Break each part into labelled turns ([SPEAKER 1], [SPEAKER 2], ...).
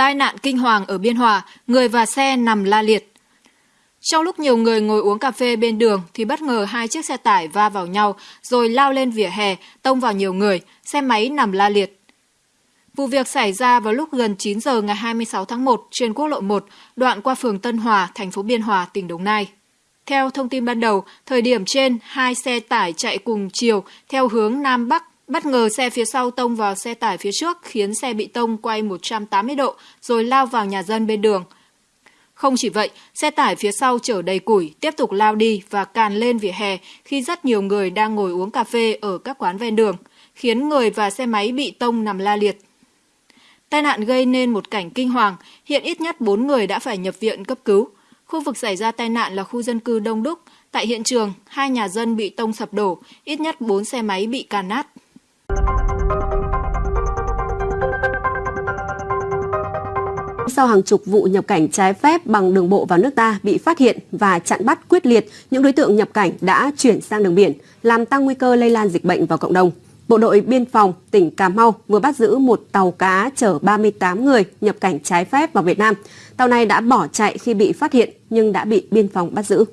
[SPEAKER 1] Tai nạn kinh hoàng ở Biên Hòa, người và xe nằm la liệt. Trong lúc nhiều người ngồi uống cà phê bên đường thì bất ngờ hai chiếc xe tải va vào nhau rồi lao lên vỉa hè, tông vào nhiều người, xe máy nằm la liệt. Vụ việc xảy ra vào lúc gần 9 giờ ngày 26 tháng 1 trên quốc lộ 1, đoạn qua phường Tân Hòa, thành phố Biên Hòa, tỉnh Đồng Nai. Theo thông tin ban đầu, thời điểm trên, hai xe tải chạy cùng chiều theo hướng Nam Bắc Bất ngờ xe phía sau tông vào xe tải phía trước khiến xe bị tông quay 180 độ rồi lao vào nhà dân bên đường. Không chỉ vậy, xe tải phía sau chở đầy củi tiếp tục lao đi và càn lên vỉa hè khi rất nhiều người đang ngồi uống cà phê ở các quán ven đường, khiến người và xe máy bị tông nằm la liệt. Tai nạn gây nên một cảnh kinh hoàng, hiện ít nhất 4 người đã phải nhập viện cấp cứu. Khu vực xảy ra tai nạn là khu dân cư đông đúc. Tại hiện trường, hai nhà dân bị tông sập đổ, ít nhất 4 xe máy bị càn nát.
[SPEAKER 2] Sau hàng chục vụ nhập cảnh trái phép bằng đường bộ vào nước ta bị phát hiện và chặn bắt quyết liệt, những đối tượng nhập cảnh đã chuyển sang đường biển, làm tăng nguy cơ lây lan dịch bệnh vào cộng đồng. Bộ đội Biên phòng tỉnh Cà Mau vừa bắt giữ một tàu cá chở 38 người nhập cảnh trái phép vào Việt Nam. Tàu này đã bỏ chạy khi bị phát hiện nhưng đã bị biên phòng bắt giữ.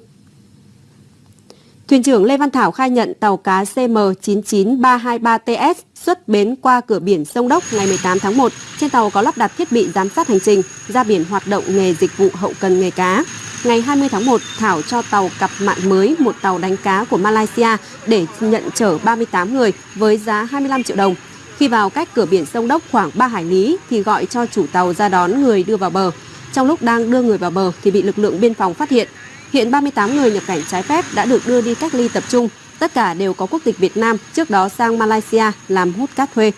[SPEAKER 2] Thuyền trưởng Lê Văn Thảo khai nhận tàu cá CM99323TS xuất bến qua cửa biển sông Đốc ngày 18 tháng 1. Trên tàu có lắp đặt thiết bị giám sát hành trình, ra biển hoạt động nghề dịch vụ hậu cần nghề cá. Ngày 20 tháng 1, Thảo cho tàu cặp mạng mới một tàu đánh cá của Malaysia để nhận chở 38 người với giá 25 triệu đồng. Khi vào cách cửa biển sông Đốc khoảng 3 hải lý thì gọi cho chủ tàu ra đón người đưa vào bờ. Trong lúc đang đưa người vào bờ thì bị lực lượng biên phòng phát hiện. Hiện 38 người nhập cảnh trái phép đã được đưa đi cách ly tập trung. Tất cả đều có quốc tịch Việt Nam, trước đó sang Malaysia làm hút cát thuê.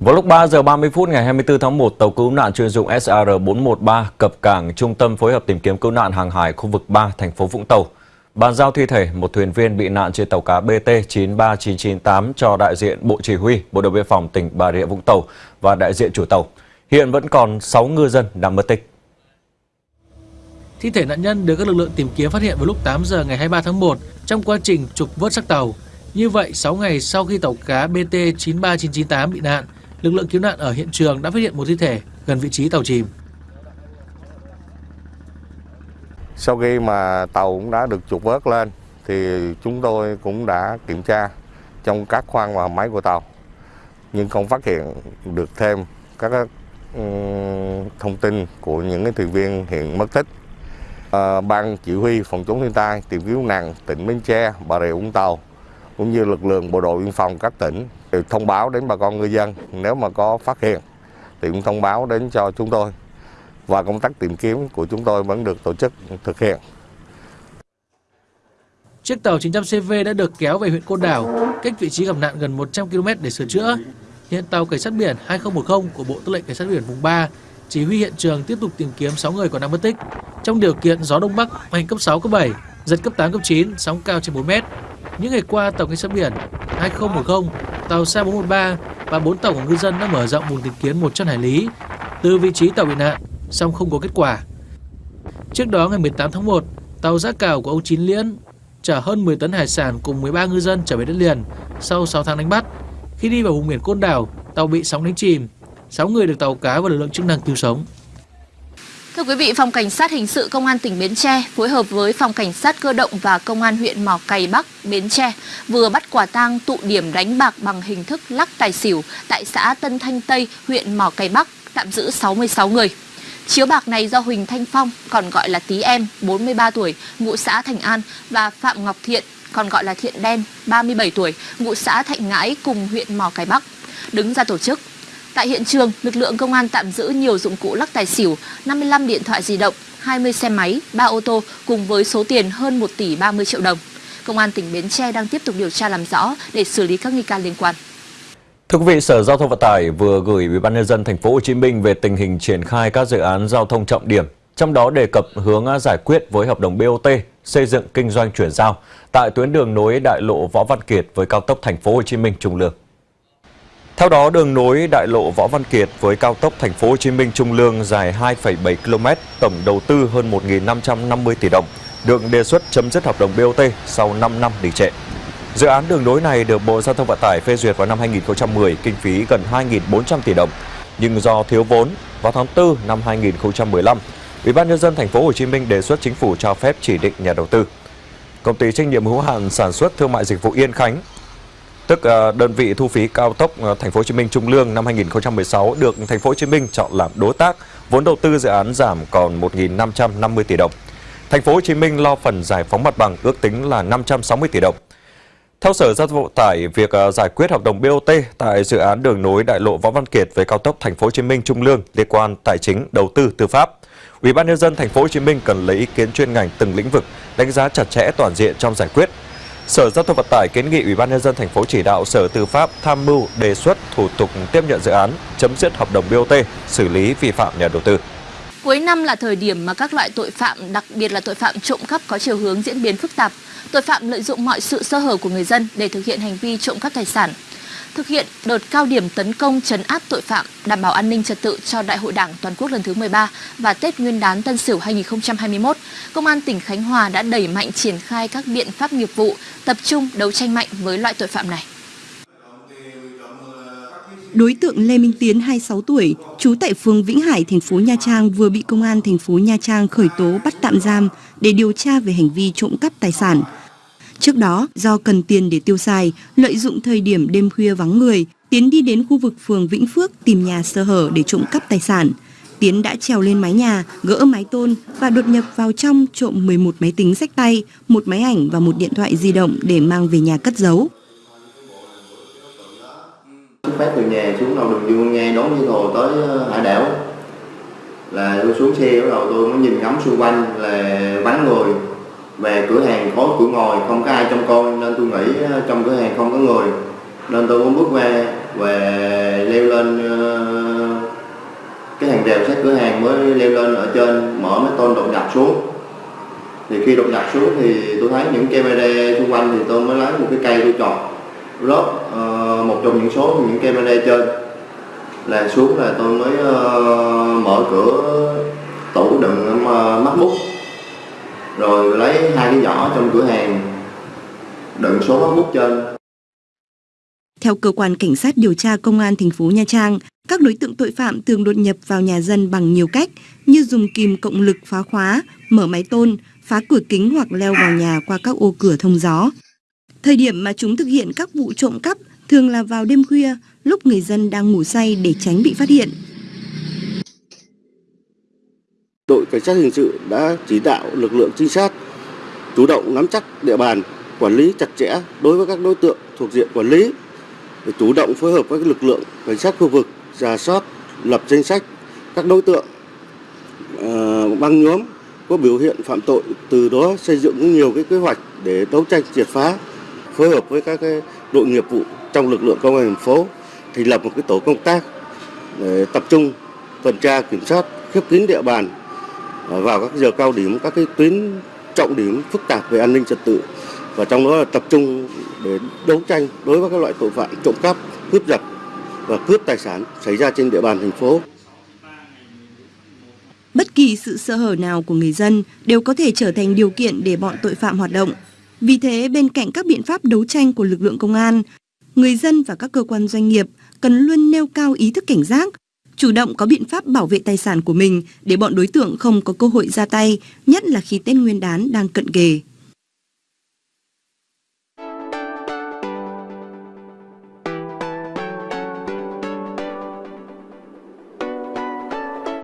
[SPEAKER 3] Vào lúc 3 giờ 30 phút ngày 24 tháng 1, tàu cứu nạn chuyên dụng SR413 cập cảng Trung tâm phối hợp tìm kiếm cứu nạn hàng hải khu vực 3 thành phố Vũng Tàu. Bàn giao thi thể một thuyền viên bị nạn trên tàu cá BT 93998 cho đại diện Bộ Chỉ huy Bộ đội Biên phòng tỉnh Bà Rịa Vũng Tàu và đại diện chủ tàu. Hiện vẫn còn 6 ngư dân đang mất tích.
[SPEAKER 4] Thi thể nạn nhân được các lực lượng tìm kiếm phát hiện vào lúc 8 giờ ngày 23 tháng 1 trong quá trình trục vớt xác tàu. Như vậy, 6 ngày sau khi tàu cá BT 93998 bị nạn, lực lượng cứu nạn ở hiện trường đã phát hiện một thi thể gần vị trí tàu chìm.
[SPEAKER 5] Sau khi mà tàu cũng đã được trục vớt lên thì chúng tôi cũng đã kiểm tra trong các khoang và máy của tàu nhưng không phát hiện được thêm các thông tin của những cái thuyền viên hiện mất tích à, ban chỉ huy phòng chống thiên tai tìm kiếm nạn tỉnh Bến Tre, Bà Rịa Vũng Tàu cũng như lực lượng bộ đội biên phòng các tỉnh thông báo đến bà con ngư dân nếu mà có phát hiện thì cũng thông báo đến cho chúng tôi và công tác tìm kiếm của chúng tôi vẫn được tổ chức thực hiện.
[SPEAKER 4] Chiếc tàu 900CV đã được kéo về huyện Côn Đảo, cách vị trí gặp nạn gần 100 km để sửa chữa. Hiện tàu cảnh sát biển 2010 của Bộ Tư lệnh Cảnh sát biển vùng 3 chỉ huy hiện trường tiếp tục tìm kiếm 6 người còn đang mất tích. Trong điều kiện gió đông bắc mạnh cấp 6 cấp 7, giật cấp 8 cấp 9, sóng cao trên 4 mét. Những ngày qua, tàu cảnh sát biển 2010, tàu C413 và 4 tàu của ngư dân đã mở rộng vùng tìm kiếm 100 hải lý từ vị trí tàu bị nạn, song không có kết quả. Trước đó ngày 18 tháng 1, tàu giã cào của ông Chín Liễn chở hơn 10 tấn hải sản cùng 13 ngư dân trở về đất liền sau 6 tháng đánh bắt. Khi đi vào vùng biển Côn Đảo, tàu bị sóng đánh chìm, 6 người được tàu cá và lực lượng chức năng cứu sống.
[SPEAKER 6] Thưa quý vị, Phòng Cảnh sát Hình sự Công an tỉnh Bến Tre phối hợp với Phòng Cảnh sát Cơ động và Công an huyện Mỏ Cày Bắc, Bến Tre vừa bắt quả tang tụ điểm đánh bạc bằng hình thức lắc tài xỉu tại xã Tân Thanh Tây, huyện Mỏ Cày Bắc, tạm giữ 66 người. Chiếu bạc này do Huỳnh Thanh Phong, còn gọi là Tí Em, 43 tuổi, ngụ xã Thành An và Phạm Ngọc Thiện, còn gọi là Thiện Đen, 37 tuổi, ngụ xã Thạnh Ngãi cùng huyện Mỏ Cày Bắc, đứng ra tổ chức. Tại hiện trường, lực lượng công an tạm giữ nhiều dụng cụ lắc tài xỉu, 55 điện thoại di động, 20 xe máy, 3 ô tô cùng với số tiền hơn 1 tỷ 30 triệu đồng. Công an tỉnh Bến Tre đang tiếp tục điều tra làm rõ để xử lý các nghi can liên quan.
[SPEAKER 3] Thưa quý vị, Sở Giao thông Vận tải vừa gửi Ủy ban nhân dân thành phố Hồ Chí Minh về tình hình triển khai các dự án giao thông trọng điểm, trong đó đề cập hướng giải quyết với hợp đồng BOT xây dựng kinh doanh chuyển giao tại tuyến đường nối đại lộ Võ Văn Kiệt với cao tốc thành phố Hồ Chí Minh Trung Lương. Theo đó, đường nối đại lộ Võ Văn Kiệt với cao tốc thành phố Hồ Chí Minh Trung Lương dài 2,7 km, tổng đầu tư hơn 1.550 tỷ đồng, được đề xuất chấm dứt hợp đồng BOT sau 5 năm đình trệ. Dự án đường nối này được Bộ Giao thông Vận tải phê duyệt vào năm 2010, kinh phí gần 2.400 tỷ đồng, nhưng do thiếu vốn vào tháng 4 năm 2015, Ủy ban nhân dân thành phố Hồ Chí Minh đề xuất chính phủ cho phép chỉ định nhà đầu tư. Công ty trách nhiệm hữu hạn sản xuất thương mại dịch vụ Yên Khánh, tức ờ, đơn vị thu phí cao tốc ờ, thành phố Hồ Chí Minh Trung Lương năm 2016 được thành phố Hồ Chí Minh chọn làm đối tác, vốn đầu tư dự án giảm còn 1.550 tỷ đồng. Thành phố Hồ Chí Minh lo phần giải phóng mặt bằng ước tính là 560 tỷ đồng. Theo Sở Giao thông Vận tải, việc ờ, giải quyết hợp đồng BOT tại dự án đường nối đại lộ Võ Văn Kiệt với cao tốc Thành phố Hồ Chí Minh Trung Lương liên quan tài chính, đầu tư, tư pháp. Ủy ban nhân dân Thành phố Hồ Chí Minh cần lấy ý kiến chuyên ngành từng lĩnh vực, đánh giá chặt chẽ toàn diện trong giải quyết. Sở Giao thông Vận tải kiến nghị Ủy ban nhân dân thành phố chỉ đạo Sở Tư pháp tham mưu đề xuất thủ tục tiếp nhận dự án, chấm dứt hợp đồng BOT, xử lý vi phạm nhà đầu tư.
[SPEAKER 6] Cuối năm là thời điểm mà các loại tội phạm, đặc biệt là tội phạm trộm cắp có chiều hướng diễn biến phức tạp. Tội phạm lợi dụng mọi sự sơ hở của người dân để thực hiện hành vi trộm cắp tài sản. Thực hiện đợt cao điểm tấn công chấn áp tội phạm, đảm bảo an ninh trật tự cho Đại hội Đảng toàn quốc lần thứ 13 và Tết Nguyên đán Tân Sửu 2021, Công an tỉnh Khánh Hòa đã đẩy mạnh triển khai các biện pháp nghiệp vụ, tập trung đấu tranh mạnh với loại tội phạm này.
[SPEAKER 7] Đối tượng Lê Minh Tiến 26 tuổi, trú tại phường Vĩnh Hải, thành phố Nha Trang vừa bị công an thành phố Nha Trang khởi tố bắt tạm giam để điều tra về hành vi trộm cắp tài sản. Trước đó, do cần tiền để tiêu xài, lợi dụng thời điểm đêm khuya vắng người, Tiến đi đến khu vực phường Vĩnh Phước tìm nhà sơ hở để trộm cắp tài sản. Tiến đã trèo lên mái nhà, gỡ mái tôn và đột nhập vào trong trộm 11 máy tính sách tay, một máy ảnh và một điện thoại di động để mang về nhà cất giấu.
[SPEAKER 8] xuất phát từ nhà xuống đầu đường Dương nghe đón với hồ tới ờ, hải đảo là tôi xuống xe bắt đầu tôi mới nhìn ngắm xung quanh là vắng người về cửa hàng khói cửa ngồi không có ai trông coi nên tôi nghĩ ờ, trong cửa hàng không có người. Nên tôi muốn bước qua và leo lên ờ, cái hàng rào sát cửa hàng mới leo lên ở trên mở mấy tôn đột nhập xuống. Thì khi đột nhập xuống thì tôi thấy những camera xung quanh thì tôi mới lấy một cái cây tôi chọn rớt ờ, một trong những số những camera trên. Là xuống là tôi mới mở cửa tủ đựng uh, mắt bút rồi lấy hai cái giỏ trong cửa hàng đựng số hóa bút trên
[SPEAKER 7] Theo cơ quan cảnh sát điều tra công an thành phố Nha Trang, các đối tượng tội phạm thường đột nhập vào nhà dân bằng nhiều cách như dùng kìm cộng lực phá khóa, mở máy tôn, phá cửa kính hoặc leo vào nhà qua các ô cửa thông gió. Thời điểm mà chúng thực hiện các vụ trộm cắp thường là vào đêm khuya, lúc người dân đang ngủ say để tránh bị phát hiện
[SPEAKER 9] đội cảnh sát hình sự đã chỉ đạo lực lượng trinh sát chủ động nắm chắc địa bàn quản lý chặt chẽ đối với các đối tượng thuộc diện quản lý để chủ động phối hợp với các lực lượng cảnh sát khu vực giả soát lập danh sách các đối tượng uh, băng nhóm có biểu hiện phạm tội từ đó xây dựng nhiều cái kế hoạch để đấu tranh triệt phá phối hợp với các cái đội nghiệp vụ trong lực lượng công an thành phố thành lập một cái tổ công tác để tập trung tuần tra kiểm soát khép kín địa bàn vào các giờ cao điểm các cái tuyến trọng điểm phức tạp về an ninh trật tự và trong đó là tập trung để đấu tranh đối với các loại tội phạm trộm cắp cướp giật và cướp tài sản xảy ra trên địa bàn thành phố
[SPEAKER 7] Bất kỳ sự sơ hở nào của người dân đều có thể trở thành điều kiện để bọn tội phạm hoạt động. Vì thế, bên cạnh các biện pháp đấu tranh của lực lượng công an, người dân và các cơ quan doanh nghiệp cần luôn nêu cao ý thức cảnh giác, chủ động có biện pháp bảo vệ tài sản của mình để bọn đối tượng không có cơ hội ra tay, nhất là khi Tết Nguyên đán đang cận kề.